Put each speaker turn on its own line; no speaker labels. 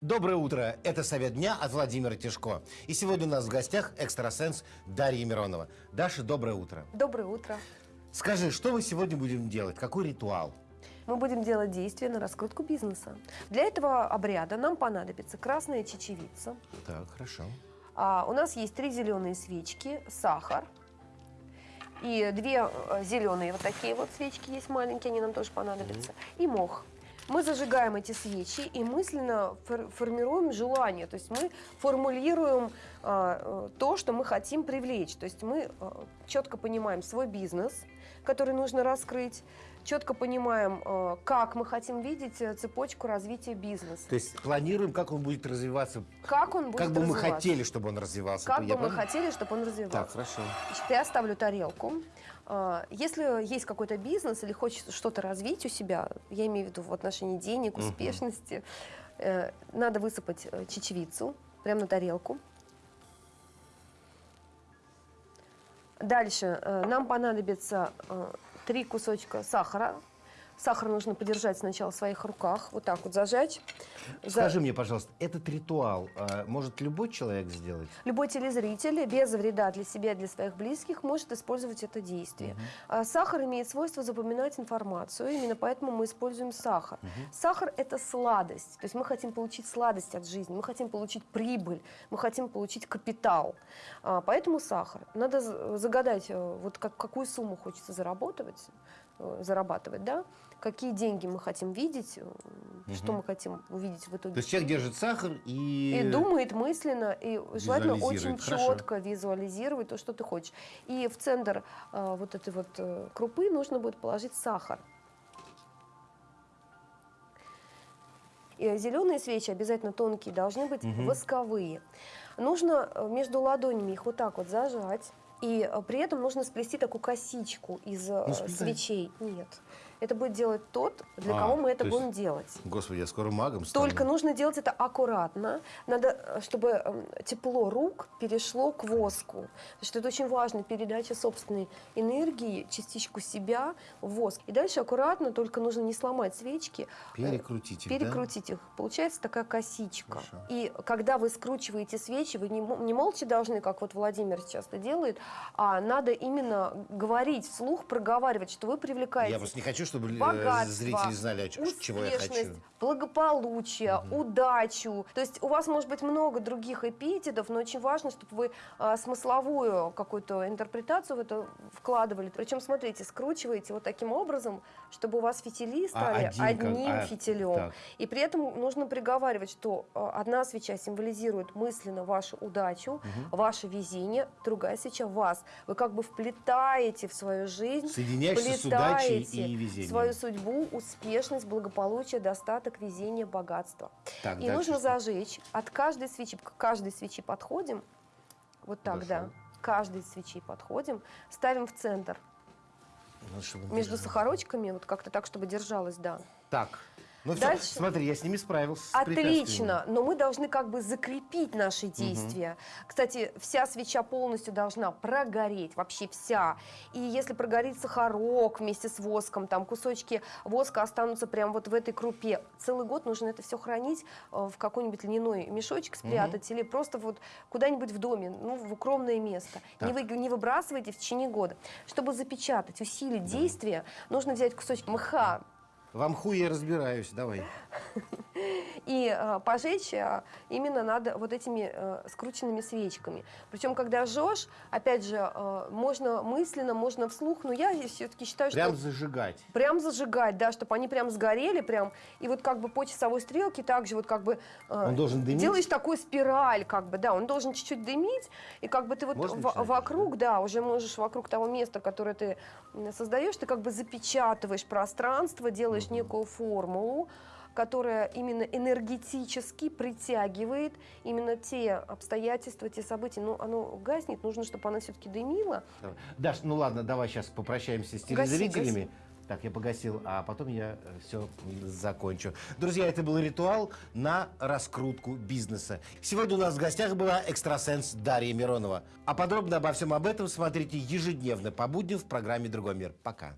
Доброе утро! Это «Совет дня» от Владимира Тишко. И сегодня у нас в гостях экстрасенс Дарья Миронова. Даша, доброе утро.
Доброе утро.
Скажи, что мы сегодня будем делать? Какой ритуал?
Мы будем делать действия на раскрутку бизнеса. Для этого обряда нам понадобится красная чечевица.
Так, хорошо.
А, у нас есть три зеленые свечки, сахар и две э, зеленые вот такие вот свечки есть маленькие, они нам тоже понадобятся, и мох. Мы зажигаем эти свечи и мысленно фор- формируем желание, то есть мы формулируем то, что мы хотим привлечь. То есть мы э, четко понимаем свой бизнес, который нужно раскрыть, четко понимаем, э, как мы хотим видеть э, цепочку развития бизнеса.
То есть планируем, как он будет развиваться,
Как он будет
как бы мы хотели, чтобы он развивался.
Как бы мы хотели, чтобы он развивался.
Так, хорошо.
Значит, я ставлю тарелку. А, Если есть какой-то бизнес или хочется что-то развить у себя, я имею в виду в отношении денег, успешности, э, надо высыпать э, чечевицу прямо на тарелку. Дальше э, нам понадобится э, три кусочка сахара. Сахар нужно подержать сначала в своих руках, вот так вот зажать. За-
Скажи мне, пожалуйста, этот ритуал а, может любой человек сделать?
Любой телезритель без вреда для себя и для своих близких может использовать это действие. А Сахар имеет свойство запоминать информацию, именно поэтому мы используем сахар. Сахар – это сладость, то есть мы хотим получить сладость от жизни, мы хотим получить прибыль, мы хотим получить капитал. А, Поэтому сахар. Надо загадать, э, вот как, какую сумму хочется зарабатывать, э, зарабатывать, да? какие деньги мы хотим видеть, э, что мы хотим увидеть в итоге.
То есть человек держит сахар и...
И думает мысленно, и желательно очень.
Хорошо.
четко визуализировать то, что ты хочешь. И в центр э, вот этой вот э, крупы нужно будет положить сахар. И зеленые свечи обязательно тонкие, должны быть восковые. Нужно э, между ладонями их вот так вот зажать. И э, при этом нужно сплести такую косичку из э,
Ну,
свечей. Нет. Это будет делать тот, для
А,
кого мы это
то есть-
будем делать.
Господи, я скоро магом стану.
Только нужно делать это аккуратно. Надо, э, чтобы эм, тепло рук перешло к воску. Потому что это очень важно, передача собственной энергии, частичку себя в воск. И дальше аккуратно, только нужно не сломать свечки. э,
Перекрутить их, да?
Перекрутить их. Получается такая косичка.
Хорошо.
И когда вы скручиваете свечи, вы не, не молча должны, как вот Владимир сейчас это делает, а надо именно говорить вслух, проговаривать, что вы привлекаете
Я просто не хочу, чтобы э,
богатство,
зрители знали, о ч- чего я хочу.
благополучие, удачу. То есть у вас может быть много других эпитетов, но очень важно, чтобы вы а, смысловую какую-то интерпретацию в это вкладывали. Причем, смотрите, скручиваете вот таким образом, чтобы у вас фитили стали
один как-
одним
а,
фитилем.
так.
И при этом нужно приговаривать, что а, одна свеча символизирует мысленно вашу удачу, ваше везение, другая свеча вас. Вы как бы вплетаете в свою жизнь,
Соединяешься с удачей и везением.
Свою судьбу, успешность, благополучие, достаток, везение, богатство.
Так,
и нужно
что?
зажечь от каждой свечи, к каждой свечи подходим, вот так, да,
Хорошо.
к каждой свечи подходим, ставим в центр
Ну,
между
держал.
сахарочками, вот как-то так, чтобы держалось, да.
Так. Ну все,
Дальше.
смотри, я с ними справился.
Отлично, но мы должны как бы закрепить наши действия. Кстати, вся свеча полностью должна прогореть, вообще вся. И если прогорит сахарок вместе с воском, там кусочки воска останутся прямо вот в этой крупе. Целый год нужно это все хранить э, в какой-нибудь льняной мешочек спрятать или просто вот куда-нибудь в доме, ну, в укромное место. Не, вы, не выбрасывайте в течение года. Чтобы запечатать, усилить действие, нужно взять кусочек мха,
В амху я разбираюсь, давай.
и э, пожечь э, именно надо вот этими э, скрученными свечками. Причем, когда жжешь, опять же, э, можно мысленно, можно вслух, но я все-таки считаю,
Прям
что
зажигать.
прям зажигать, да, чтобы они прям сгорели, прям, и вот как бы по часовой стрелке также вот как бы э,
Он должен дымить?
делаешь такую спираль, как бы, да, он должен чуть-чуть дымить, и как бы ты вот в- вокруг, да, уже можешь вокруг того места, которое ты создаешь, ты как бы запечатываешь пространство, делаешь некую формулу, которая именно энергетически притягивает именно те обстоятельства, те события. Ну, оно гаснет, нужно, чтобы оно все-таки дымило.
Давай. Даш, ну ладно, давай сейчас попрощаемся с
Гаси,
телезрителями.
гаси.
Так, я погасил, а потом я все закончу. Друзья, это был ритуал на раскрутку бизнеса. Сегодня у нас в гостях была экстрасенс Дарья Миронова. А подробно обо всем об этом смотрите ежедневно по будням в программе «Другой мир». Пока.